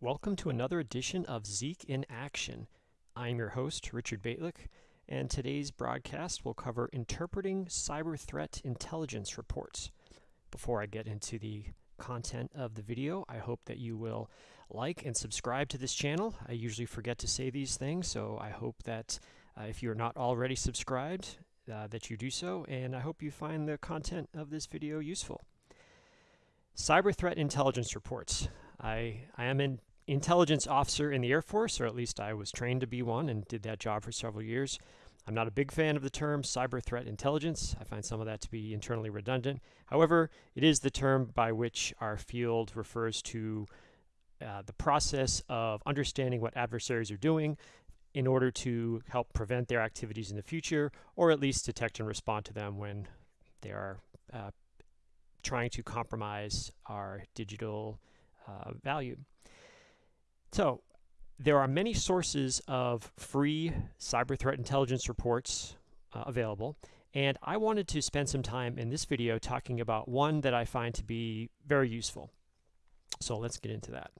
Welcome to another edition of Zeek in Action. I'm your host, Richard Bejtlich, and today's broadcast will cover interpreting cyber threat intelligence reports. Before I get into the content of the video, I hope that you will like and subscribe to this channel. I usually forget to say these things, so I hope that uh, if you're not already subscribed, uh, that you do so, and I hope you find the content of this video useful. Cyber threat intelligence reports. I, I am an intelligence officer in the Air Force, or at least I was trained to be one and did that job for several years. I'm not a big fan of the term cyber threat intelligence. I find some of that to be internally redundant. However, it is the term by which our field refers to uh, the process of understanding what adversaries are doing in order to help prevent their activities in the future, or at least detect and respond to them when they are uh, trying to compromise our digital uh, value. So there are many sources of free cyber threat intelligence reports uh, available. And I wanted to spend some time in this video talking about one that I find to be very useful. So let's get into that.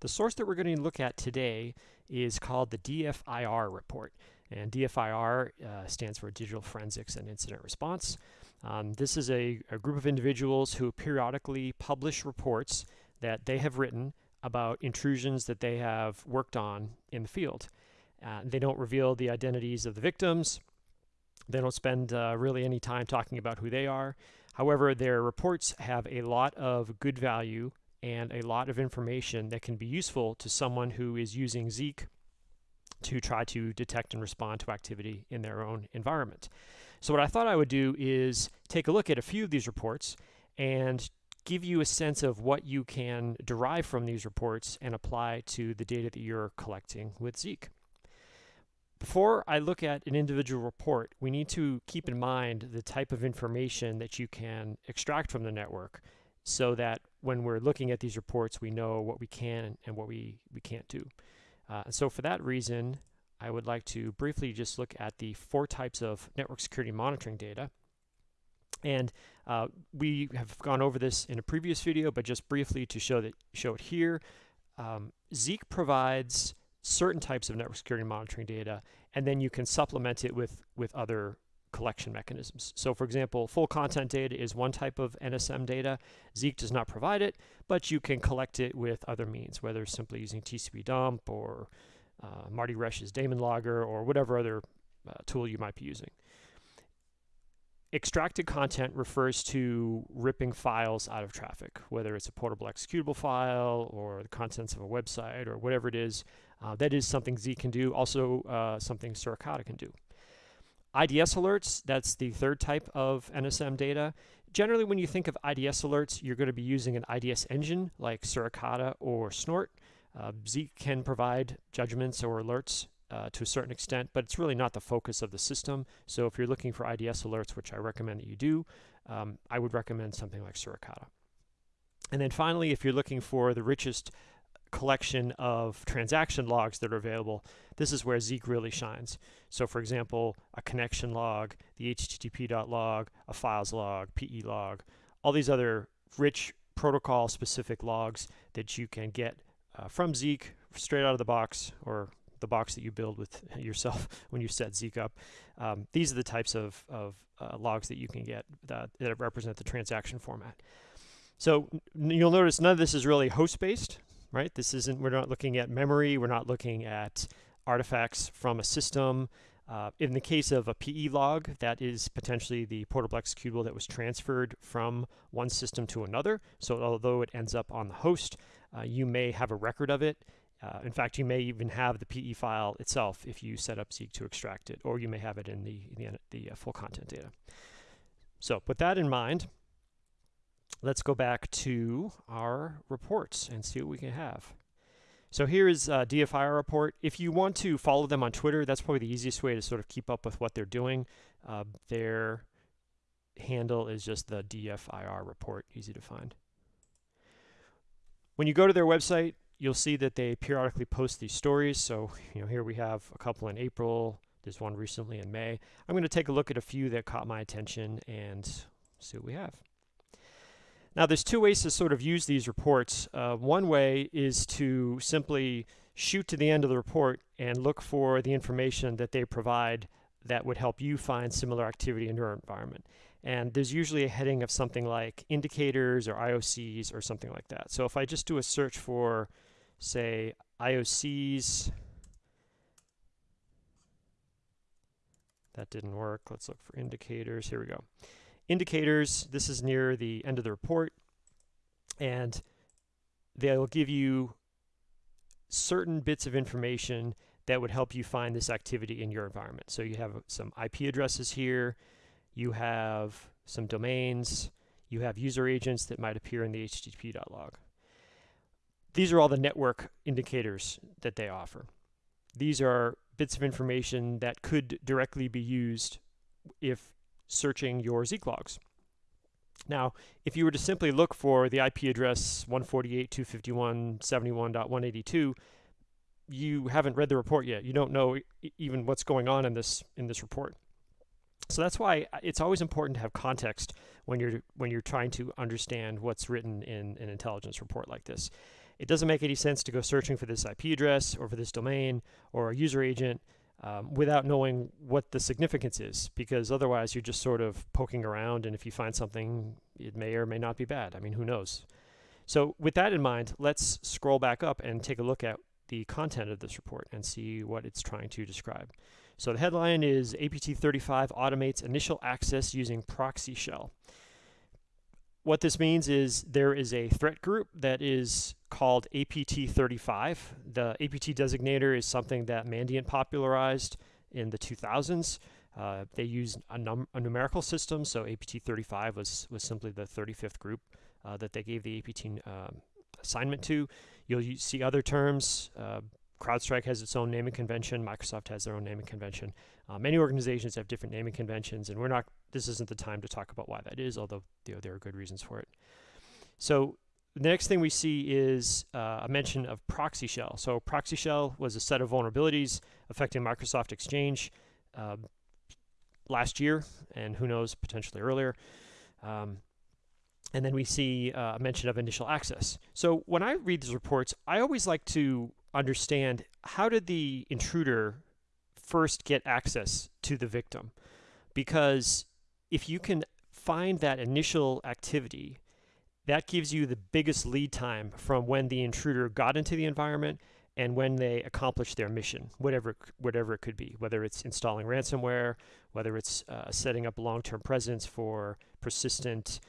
The source that we're going to look at today is called the DFIR report. And DFIR uh, stands for Digital Forensics and Incident Response. Um, this is a, a, group of individuals who periodically publish reports that they have written about intrusions that they have worked on in the field. Uh, they don't reveal the identities of the victims. They don't spend uh, really any time talking about who they are. However, their reports have a lot of good value and a lot of information that can be useful to someone who is using Zeek to try to detect and respond to activity in their own environment. So what I thought I would do is take a look at a few of these reports and give you a sense of what you can derive from these reports and apply to the data that you're collecting with Zeek. Before I look at an individual report, we need to keep in mind the type of information that you can extract from the network so that when we're looking at these reports, we know what we can and what we, we can't do. Uh, so for that reason, I would like to briefly just look at the four types of network security monitoring data. And uh, we have gone over this in a previous video, but just briefly to show that show it here, um, Zeek provides certain types of network security monitoring data, and then you can supplement it with with other collection mechanisms. So for example, full content data is one type of NSM data. Zeek does not provide it, but you can collect it with other means, whether simply using TCP dump or uh, Marty Roesch's daemon logger or whatever other uh, tool you might be using. Extracted content refers to ripping files out of traffic, whether it's a portable executable file or the contents of a website or whatever it is. Uh, that is something Zeek can do, also uh, something Suricata can do. IDS alerts, that's the third type of NSM data. Generally, when you think of IDS alerts, you're going to be using an IDS engine like Suricata or Snort. Uh, Zeek can provide judgments or alerts uh, to a certain extent, but it's really not the focus of the system. So if you're looking for IDS alerts, which I recommend that you do, um, I would recommend something like Suricata. And then finally, if you're looking for the richest collection of transaction logs that are available, this is where Zeek really shines. So for example, a connection log, the http.log, a files log, PE log, all these other rich protocol specific logs that you can get uh, from Zeek straight out of the box or the box that you build with yourself when you set Zeek up. Um, these are the types of, of uh, logs that you can get that, that represent the transaction format. So you'll notice none of this is really host-based right? This isn't, we're not looking at memory, we're not looking at artifacts from a system. Uh, in the case of a PE log, that is potentially the portable executable that was transferred from one system to another. So although it ends up on the host, uh, you may have a record of it. Uh, in fact, you may even have the PE file itself if you set up Zeek to extract it, or you may have it in the, the, the uh, full content data. So with that in mind, let's go back to our reports and see what we can have. So here is a DFIR report. If you want to follow them on Twitter, that's probably the easiest way to sort of keep up with what they're doing. Uh, their handle is just the DFIR report, easy to find. When you go to their website, you'll see that they periodically post these stories. So you know, here we have a couple in April. There's one recently in May. I'm going to take a look at a few that caught my attention and see what we have. Now, there's two ways to sort of use these reports. Uh, one way is to simply shoot to the end of the report and look for the information that they provide that would help you find similar activity in your environment. And there's usually a heading of something like indicators or IOCs or something like that. So if I just do a search for, say, IOCs, that didn't work. Let's look for indicators. Here we go. Indicators, this is near the end of the report. And they'll give you certain bits of information that would help you find this activity in your environment. So you have some IP addresses here, you have some domains, you have user agents that might appear in the http.log. These are all the network indicators that they offer. These are bits of information that could directly be used if searching your Zeek logs. Now, if you were to simply look for the IP address 148.251.71.182, you haven't read the report yet. You don't know even what's going on in this in this report. So that's why uh, it's always important to have context when you're when you're trying to understand what's written in an intelligence report like this. It doesn't make any sense to go searching for this IP address or for this domain or a user agent um, without knowing what the significance is, because otherwise you're just sort of poking around, and if you find something, it may or may not be bad. I mean, who knows? So with that in mind, let's scroll back up and take a look at the content of this report and see what it's trying to describe. So the headline is APT35 automates initial access using proxy shell. What this means is there is a threat group that is called APT35. The APT designator is something that Mandiant popularized in the 2000s. Uh, they use a, a, numerical system, so APT35 was, was simply the 35th group uh, that they gave the APT um, assignment to. You'll see other terms. Uh, CrowdStrike has its own naming convention. Microsoft has their own naming convention. Uh, many organizations have different naming conventions, and we're not. This isn't the time to talk about why that is, although you know, there are good reasons for it. So the next thing we see is uh, a mention of proxy shell. So proxy shell was a set of vulnerabilities affecting Microsoft Exchange uh, last year, and who knows, potentially earlier. Um, and then we see uh, a mention of initial access. So when I read these reports, I always like to understand how did the intruder first get access to the victim? Because if you can find that initial activity, that gives you the biggest lead time from when the intruder got into the environment and when they accomplish their mission, whatever whatever it could be, whether it's installing ransomware, whether it's uh, setting up long-term presence for persistent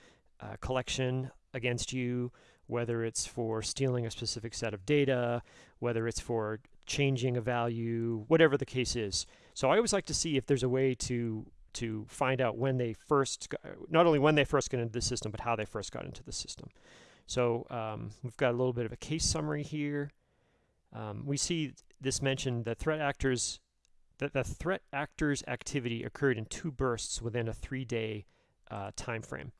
uh, collection against you, whether it's for stealing a specific set of data, whether it's for changing a value, whatever the case is. So I always like to see if there's a way to to find out when they first, got, not only when they first got into the system, but how they first got into the system. So um, we've got a little bit of a case summary here. Um, we see this mentioned that threat actors that the threat actors activity occurred in two bursts within a three-day uh, time frame.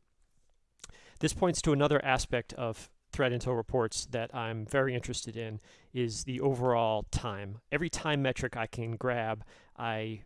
This points to another aspect of threat intel reports that I'm very interested in is the overall time. Every time metric I can grab, I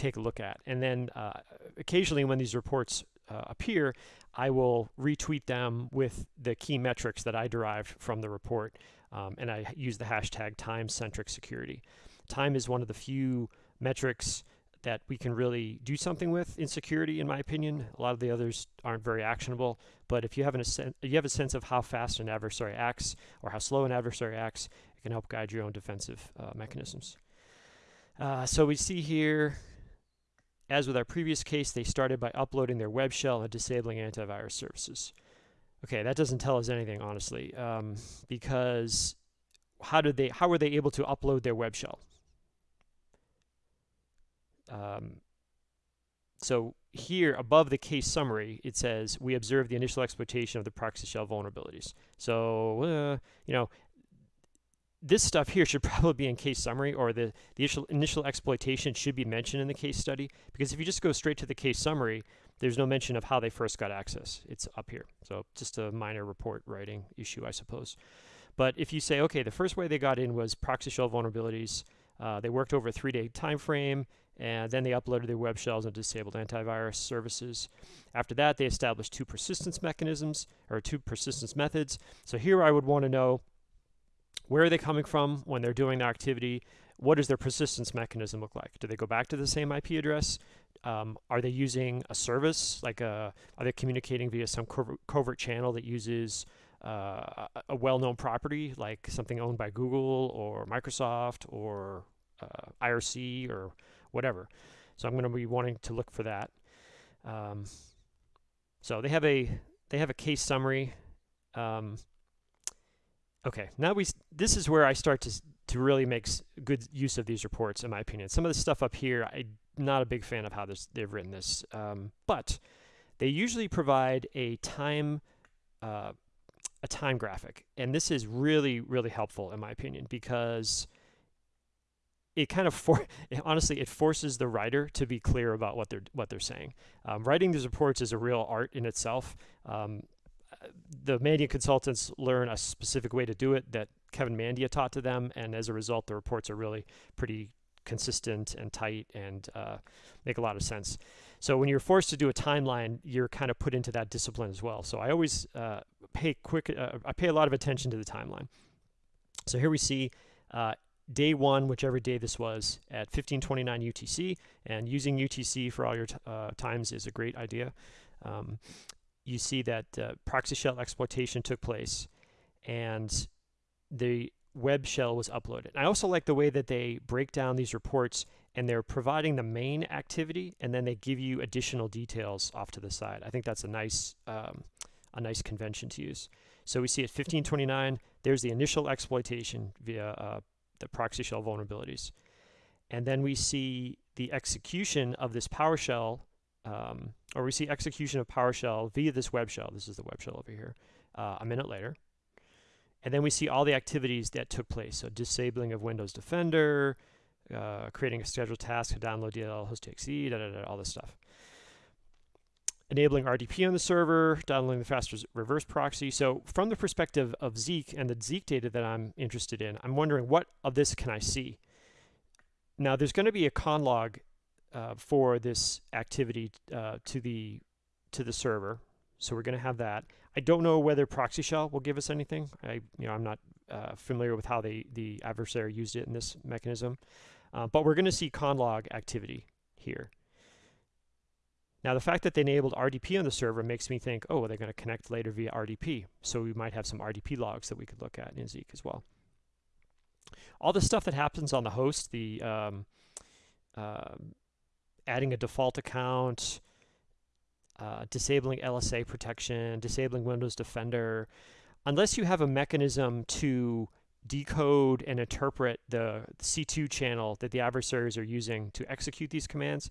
take a look at. And then uh, occasionally when these reports uh, appear, I will retweet them with the key metrics that I derived from the report. Um, and I use the hashtag time-centric security. Time is one of the few metrics that we can really do something with in security, in my opinion. A lot of the others aren't very actionable, but if you have, an, you have a sense of how fast an adversary acts or how slow an adversary acts, it can help guide your own defensive uh, mechanisms. Uh, so we see here, as with our previous case, they started by uploading their web shell and disabling antivirus services. Okay, that doesn't tell us anything, honestly, um, because how did they? How were they able to upload their web shell? Um, so here above the case summary, it says we observe the initial exploitation of the proxy shell vulnerabilities. So, uh, you know, this stuff here should probably be in case summary or the, the initial, initial exploitation should be mentioned in the case study because if you just go straight to the case summary, there's no mention of how they first got access. It's up here. So just a minor report writing issue, I suppose. But if you say, okay, the first way they got in was proxy shell vulnerabilities, uh, they worked over a three-day time frame, and then they uploaded their web shells and disabled antivirus services. After that, they established two persistence mechanisms, or two persistence methods. So here I would want to know where are they coming from when they're doing their activity? What does their persistence mechanism look like? Do they go back to the same IP address? Um, are they using a service? Like a, are they communicating via some covert, covert channel that uses uh, a well-known property, like something owned by Google or Microsoft or uh, IRC or whatever? So I'm going to be wanting to look for that. Um, so they have a they have a case summary. Um, okay, now we this is where I start to to really make good use of these reports, in my opinion. Some of the stuff up here, I'm not a big fan of how this, they've written this, um, but they usually provide a time uh, a time graphic. And this is really, really helpful in my opinion because it kind of for honestly it forces the writer to be clear about what they're what they're saying. Um, writing these reports is a real art in itself. Um, the Mandiant consultants learn a specific way to do it that Kevin Mandia taught to them, and as a result, the reports are really pretty consistent and tight and uh, make a lot of sense. So when you're forced to do a timeline, you're kind of put into that discipline as well. So I always uh, pay quick, uh, I pay a lot of attention to the timeline. So here we see uh, day one, whichever day this was, at 1529 UTC, and using UTC for all your uh, times is a great idea. Um, you see that uh, proxy shell exploitation took place, and the web shell was uploaded. I also like the way that they break down these reports and they're providing the main activity and then they give you additional details off to the side. I think that's a nice um, a nice convention to use. So we see at 1529, there's the initial exploitation via uh, the proxy shell vulnerabilities. And then we see the execution of this PowerShell, um, or we see execution of PowerShell via this web shell. This is the web shell over here, uh, a minute later. And then we see all the activities that took place. So disabling of Windows Defender, uh, creating a scheduled task to download DLL host.exe, da, da, da, all this stuff. Enabling RDP on the server, downloading the fast reverse proxy. So from the perspective of Zeek and the Zeek data that I'm interested in, I'm wondering what of this can I see? Now there's going to be a conlog uh, for this activity uh, to the to the server. So we're going to have that. I don't know whether proxy shell will give us anything. I, you know, I'm not uh, familiar with how they, the adversary used it in this mechanism. Uh, but we're going to see conlog activity here. Now, the fact that they enabled RDP on the server makes me think, oh, they're going to connect later via RDP. So we might have some RDP logs that we could look at in Zeek as well. All the stuff that happens on the host, the um, uh, adding a default account, uh, disabling LSA protection, disabling Windows Defender, unless you have a mechanism to decode and interpret the C2 channel that the adversaries are using to execute these commands,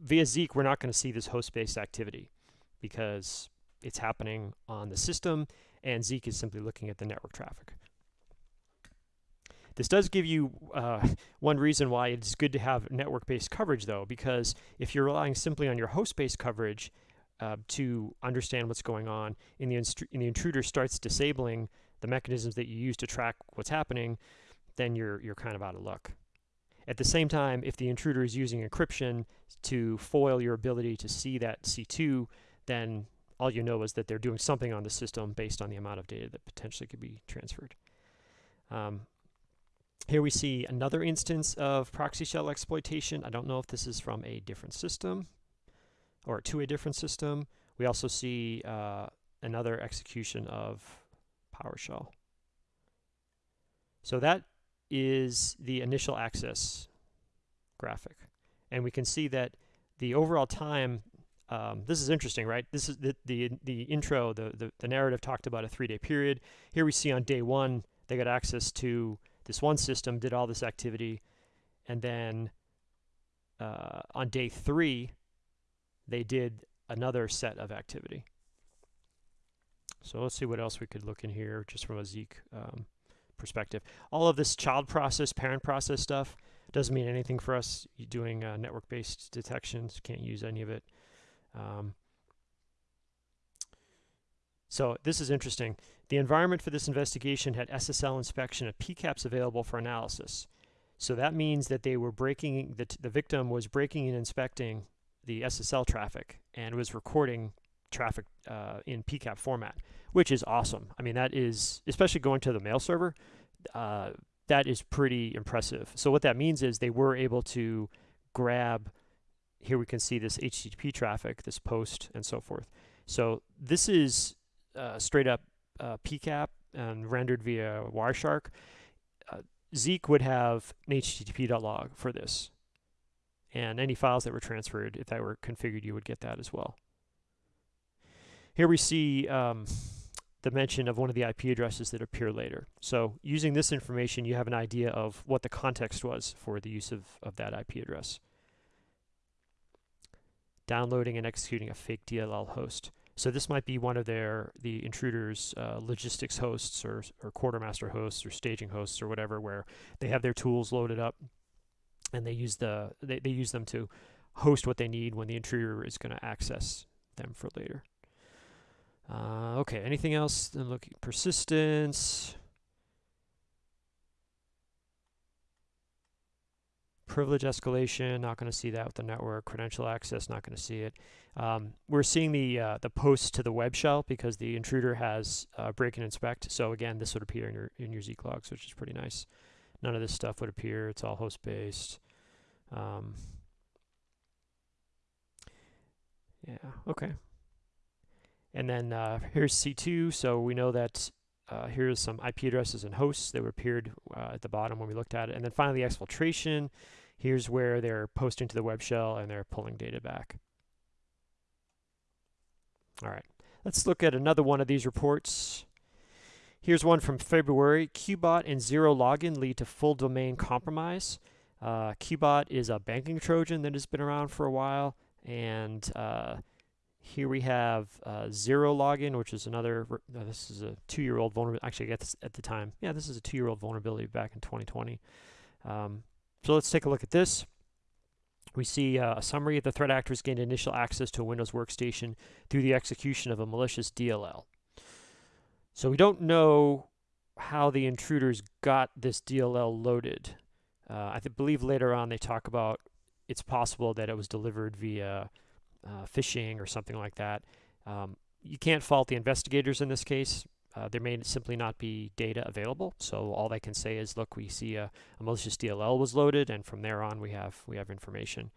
via Zeek, we're not going to see this host-based activity because it's happening on the system and Zeek is simply looking at the network traffic. This does give you uh, one reason why it's good to have network-based coverage though, because if you're relying simply on your host-based coverage uh, to understand what's going on, and the, and the intruder starts disabling the mechanisms that you use to track what's happening, then you're, you're kind of out of luck. At the same time, if the intruder is using encryption to foil your ability to see that C2, then all you know is that they're doing something on the system based on the amount of data that potentially could be transferred. Um, here we see another instance of proxy shell exploitation. I don't know if this is from a different system or to a different system. We also see uh, another execution of PowerShell. So that is the initial access graphic. And we can see that the overall time, um, this is interesting, right? This is the, the, the intro, the, the, the narrative talked about a three-day period. Here we see on day one, they got access to this one system, did all this activity, and then uh, on day three, they did another set of activity. So let's see what else we could look in here just from a Zeek um, perspective. All of this child process, parent process stuff doesn't mean anything for us doing uh, network-based detections. Can't use any of it. Um, so this is interesting. The environment for this investigation had SSL inspection of PCAPs available for analysis. So that means that they were breaking, the, the victim was breaking and inspecting the SSL traffic and was recording traffic uh, in PCAP format, which is awesome. I mean, that is, especially going to the mail server, uh, that is pretty impressive. So what that means is they were able to grab, here we can see this HTTP traffic, this post, and so forth. So this is uh, straight up uh, PCAP and rendered via Wireshark. Uh, Zeek would have an HTTP.log for this. And any files that were transferred, if that were configured, you would get that as well. Here we see um, the mention of one of the IP addresses that appear later. So using this information, you have an idea of what the context was for the use of, of that IP address. Downloading and executing a fake DLL host. So this might be one of their the intruders uh, logistics hosts or, or quartermaster hosts or staging hosts or whatever where they have their tools loaded up and they use the they, they use them to host what they need when the intruder is going to access them for later. Uh, okay, anything else? Then look persistence. Privilege escalation, not going to see that with the network. Credential access, not going to see it. Um, we're seeing the uh, the post to the web shell because the intruder has uh, break and inspect. So again, this would appear in your in your Zeek logs, which is pretty nice. None of this stuff would appear. It's all host based. Um, yeah. Okay. And then uh, here's C2. So we know that uh, here's some IP addresses and hosts that appeared uh, at the bottom when we looked at it. And then finally, exfiltration. Here's where they're posting to the web shell and they're pulling data back. All right, let's look at another one of these reports. Here's one from February. QBot and Zerologon lead to full domain compromise. Uh, QBot is a banking Trojan that has been around for a while. And uh, here we have uh, Zerologon, which is another, uh, this is a two-year-old vulnerability. Actually, I guess at the time, yeah, this is a two-year-old vulnerability back in 2020. Um, so let's take a look at this. We see uh, a summary. Of the threat actors gained initial access to a Windows workstation through the execution of a malicious DLL. So we don't know how the intruders got this DLL loaded. Uh, I believe later on they talk about it's possible that it was delivered via uh, phishing or something like that. Um, you can't fault the investigators in this case. Uh, there may simply not be data available, so all they can say is, look, we see a, a, malicious DLL was loaded, and from there on we have we have information.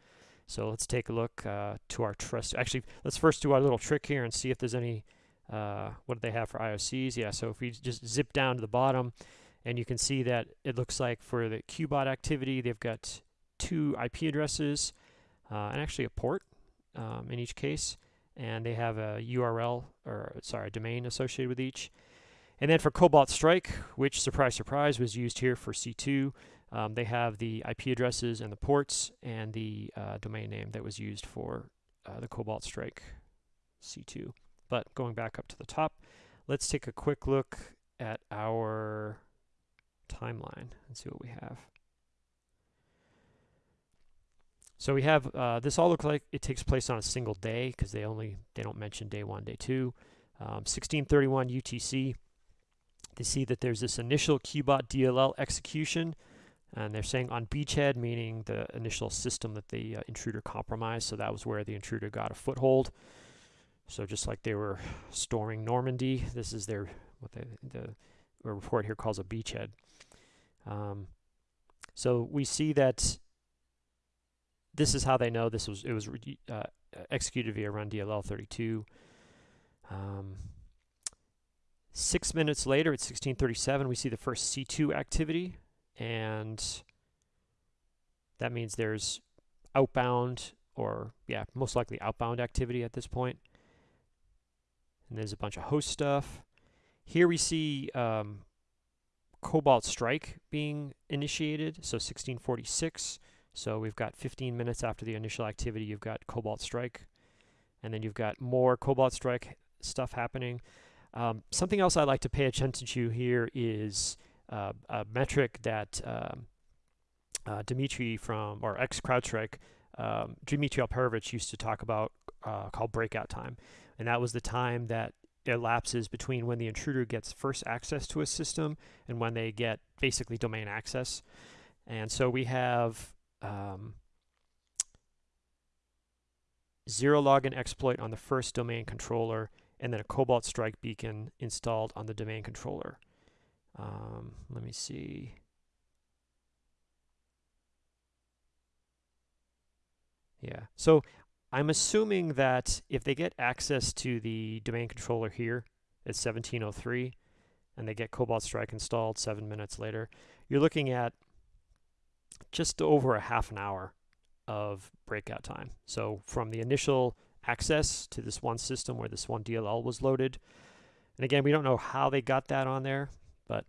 So let's take a look uh, to our trust. Actually, let's first do our little trick here and see if there's any. Uh, what do they have for IOCs? Yeah, so if we just zip down to the bottom, and you can see that it looks like for the QBot activity, they've got two IP addresses uh, and actually a port um, in each case, and they have a URL or sorry, a domain associated with each. And then for Cobalt Strike, which surprise, surprise, was used here for C2, um, they have the IP addresses and the ports and the uh, domain name that was used for uh, the Cobalt Strike C2. But going back up to the top, let's take a quick look at our timeline and see what we have. So we have, uh, this all looks like it takes place on a single day because they only, they don't mention day one, day two. Um, 1631 UTC, they see that there's this initial QBot DLL execution and they're saying on beachhead, meaning the initial system that the uh, intruder compromised. So that was where the intruder got a foothold. So just like they were storming Normandy, this is their, what they, the report here calls a beachhead. Um, so we see that this is how they know this was it was uh, executed via run DLL 32. Um, six minutes later, at 1637, we see the first C2 activity, and that means there's outbound or yeah, most likely outbound activity at this point. And there's a bunch of host stuff. Here we see um, Cobalt Strike being initiated, so 1646. So we've got 15 minutes after the initial activity, you've got Cobalt Strike, and then you've got more Cobalt Strike stuff happening. Um, something else I'd like to pay attention to here is uh, a metric that um, uh, Dimitri from, or ex-CrowdStrike, um, Dimitri Alperovitch used to talk about uh, called breakout time. And that was the time that elapses between when the intruder gets first access to a system and when they get basically domain access. And so we have um, Zerologon exploit on the first domain controller, and then a Cobalt Strike beacon installed on the domain controller. Um, let me see. Yeah, so I'm assuming that if they get access to the domain controller here at 1703, and they get Cobalt Strike installed seven minutes later, you're looking at just over a half an hour of breakout time. So from the initial access to this one system where this one DLL was loaded, and again, we don't know how they got that on there, but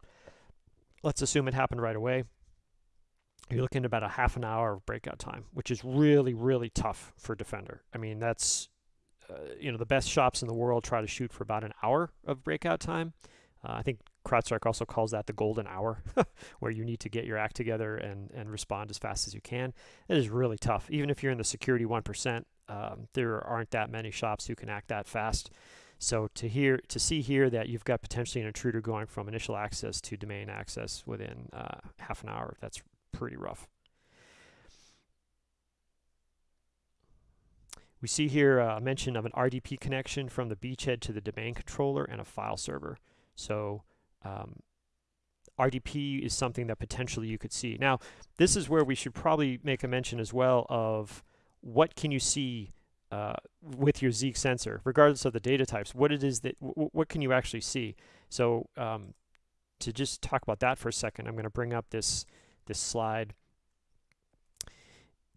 let's assume it happened right away. You're looking at about a half an hour of breakout time, which is really, really tough for Defender. I mean, that's, uh, you know, the best shops in the world try to shoot for about an hour of breakout time. Uh, I think CrowdStrike also calls that the golden hour, where you need to get your act together and, and respond as fast as you can. It is really tough. Even if you're in the security 1%, um, there aren't that many shops who can act that fast. So to hear to see here that you've got potentially an intruder going from initial access to domain access within uh, half an hour, that's pretty rough. We see here a mention of an RDP connection from the beachhead to the domain controller and a file server. So um, RDP is something that potentially you could see. Now, this is where we should probably make a mention as well of what can you see uh, with your Zeek sensor, regardless of the data types, what it is that, what can you actually see? So um, to just talk about that for a second, I'm going to bring up this, this slide.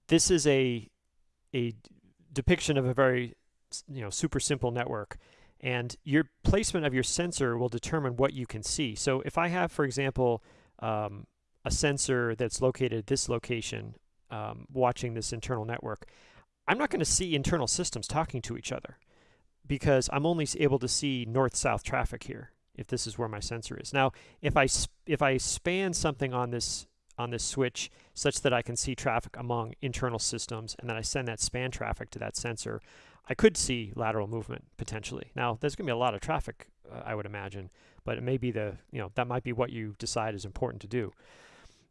This is a, a depiction of a very, you know, super simple network. And your placement of your sensor will determine what you can see. So if I have, for example, um, a sensor that's located at this location um, watching this internal network, I'm not going to see internal systems talking to each other because I'm only able to see north-south traffic here if this is where my sensor is. Now, if I if I span something on this on this switch such that I can see traffic among internal systems and then I send that span traffic to that sensor, I could see lateral movement potentially. Now, there's going to be a lot of traffic, uh, I would imagine, but it may be the, you know, that might be what you decide is important to do.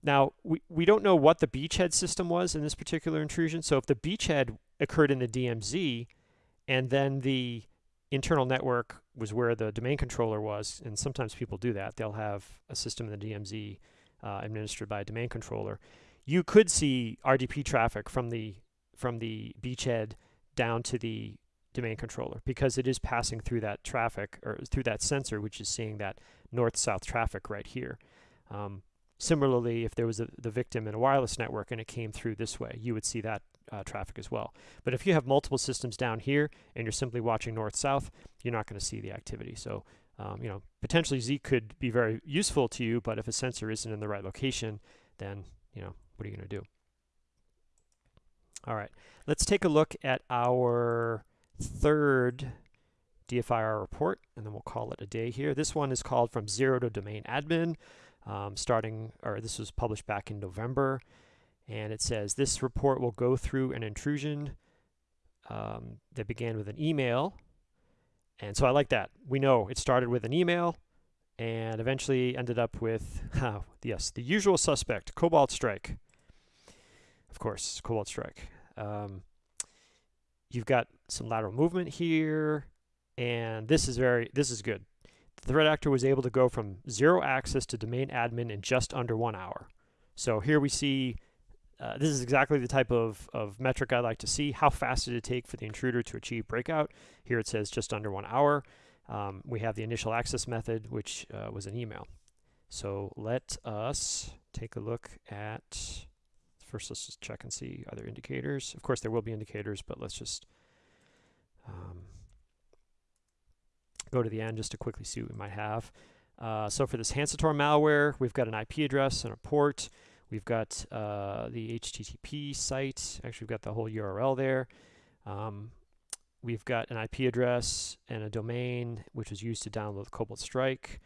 Now, we, we don't know what the beachhead system was in this particular intrusion. So if the beachhead occurred in the DMZ and then the internal network was where the domain controller was, and sometimes people do that, they'll have a system in the DMZ uh, administered by a domain controller. You could see RDP traffic from the from the beachhead down to the domain controller because it is passing through that traffic or through that sensor, which is seeing that north-south traffic right here. Um, similarly, if there was a, the victim in a wireless network and it came through this way, you would see that uh, traffic as well. But if you have multiple systems down here and you're simply watching north-south, you're not going to see the activity. So, um, you know, potentially Zeek could be very useful to you, but if a sensor isn't in the right location, then, you know, what are you going to do? All right, let's take a look at our third DFIR report, and then we'll call it a day here. This one is called From Zero to Domain Admin, um, starting, or this was published back in November, and it says this report will go through an intrusion um, that began with an email, and so I like that. We know it started with an email, and eventually ended up with, yes, the usual suspect, Cobalt Strike. Of course, Cobalt Strike. Um, you've got some lateral movement here, and this is very, this is good. The threat actor was able to go from zero access to domain admin in just under one hour. So here we see, uh, this is exactly the type of, of metric I like to see. How fast did it take for the intruder to achieve breakout? Here it says just under one hour. Um, we have the initial access method, which uh, was an email. So let us take a look at First, let's just check and see other indicators. Of course, there will be indicators, but let's just um, go to the end just to quickly see what we might have. Uh, so for this Hancitor malware, we've got an IP address and a port. We've got uh, the HTTP site. Actually, we've got the whole URL there. Um, we've got an IP address and a domain, which was used to download Cobalt Strike.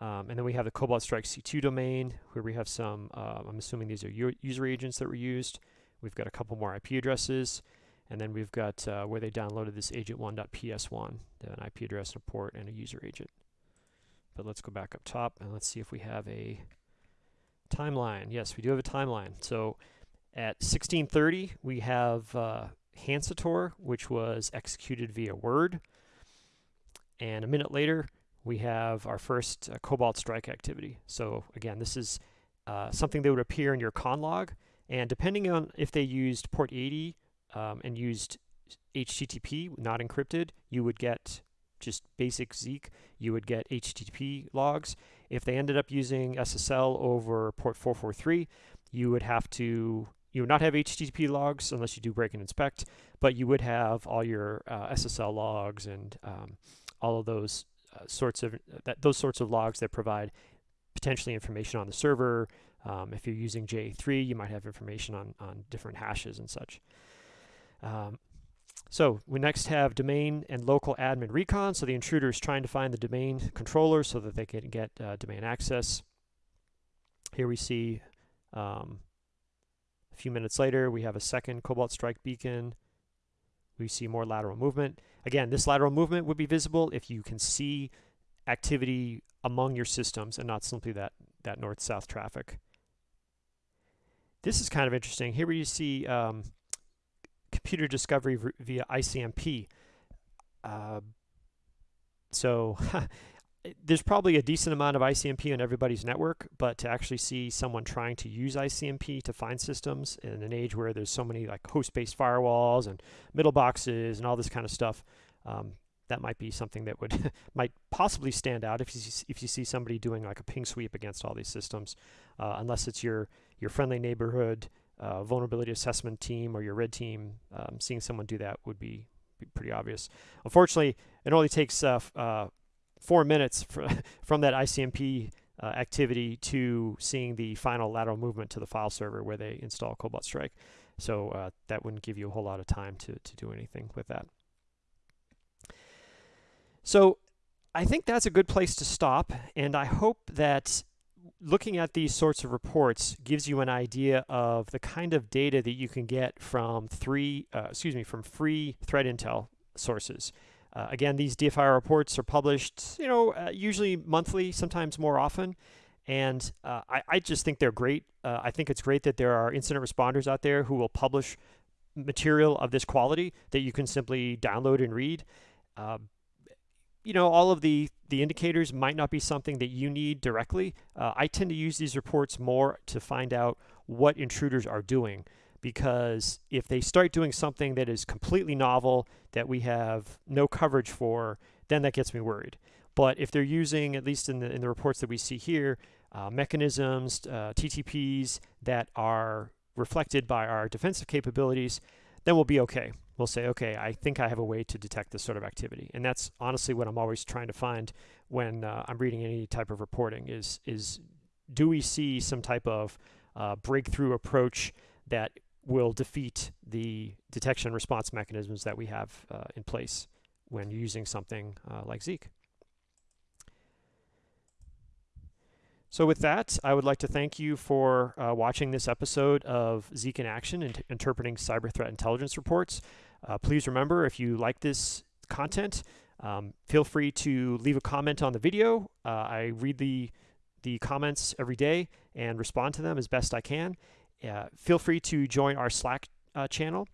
Um, and then we have the Cobalt Strike C2 domain where we have some, uh, I'm assuming these are user agents that were used. We've got a couple more IP addresses. And then we've got uh, where they downloaded this agent1.ps1, an IP address and a port and a user agent. But let's go back up top and let's see if we have a Timeline. Yes, we do have a timeline. So at 1630, we have uh, Hancitor, which was executed via Word. And a minute later, we have our first uh, Cobalt Strike activity. So again, this is uh, something that would appear in your con log. And depending on if they used port 80 um, and used HTTP, not encrypted, you would get just basic Zeek, you would get HTTP logs. If they ended up using SSL over port 443, you would have to, you would not have HTTP logs unless you do break and inspect, but you would have all your uh, SSL logs and um, all of those uh, sorts of, that, those sorts of logs that provide potentially information on the server. Um, if you're using JA3, you might have information on, on different hashes and such. Um, so we next have domain and local admin recon. So the intruder is trying to find the domain controller so that they can get uh, domain access. Here we see um, a few minutes later, we have a second Cobalt Strike beacon. We see more lateral movement. Again, this lateral movement would be visible if you can see activity among your systems and not simply that, that north-south traffic. This is kind of interesting. Here we see um, computer discovery via ICMP. Uh, so there's probably a decent amount of ICMP on everybody's network, but to actually see someone trying to use ICMP to find systems in an age where there's so many like host-based firewalls and middle boxes and all this kind of stuff, um, that might be something that would might possibly stand out if you see, if you see somebody doing like a ping sweep against all these systems, uh, unless it's your your friendly neighborhood uh, vulnerability assessment team or your red team, um, seeing someone do that would be, be, pretty obvious. Unfortunately, it only takes uh, uh, four minutes from that ICMP uh, activity to seeing the final lateral movement to the file server where they install Cobalt Strike. So uh, that wouldn't give you a whole lot of time to, to do anything with that. So I think that's a good place to stop, and I hope that looking at these sorts of reports gives you an idea of the kind of data that you can get from three, uh, excuse me, from free threat intel sources. Uh, again, these DFIR reports are published, you know, uh, usually monthly, sometimes more often. And uh, I, I, just think they're great. Uh, I think it's great that there are incident responders out there who will publish material of this quality that you can simply download and read. Uh, you know, all of the, the indicators might not be something that you need directly. Uh, I tend to use these reports more to find out what intruders are doing because if they start doing something that is completely novel that we have no coverage for, then that gets me worried. But if they're using, at least in the, in the reports that we see here, uh, mechanisms, uh, TTPs that are reflected by our defensive capabilities, then we'll be okay We'll say, okay, I think I have a way to detect this sort of activity. And that's honestly what I'm always trying to find when uh, I'm reading any type of reporting is, is do we see some type of uh, breakthrough approach that will defeat the detection response mechanisms that we have uh, in place when using something uh, like Zeek. So with that, I would like to thank you for uh, watching this episode of Zeek in Action, and interpreting cyber threat intelligence reports. Uh, please remember, if you like this content, um, feel free to leave a comment on the video. Uh, I read the, the comments every day and respond to them as best I can. Uh, feel free to join our Slack uh, channel.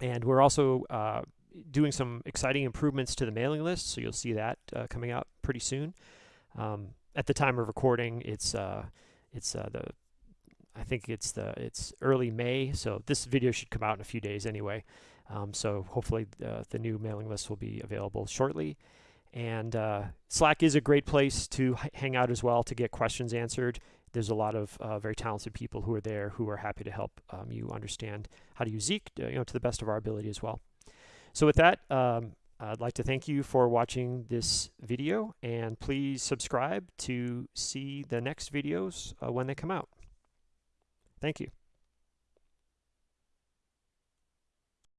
And we're also uh, doing some exciting improvements to the mailing list, so you'll see that uh, coming out pretty soon. Um, at the time of recording, it's it's the I think it's the it's early May, so this video should come out in a few days anyway. Um, so hopefully uh, the new mailing list will be available shortly. And uh, Slack is a great place to hang out as well to get questions answered. There's a lot of uh, very talented people who are there who are happy to help um, you understand how to use Zeek, uh, you know, to the best of our ability as well. So with that, um, I'd like to thank you for watching this video and please subscribe to see the next videos uh, when they come out. Thank you.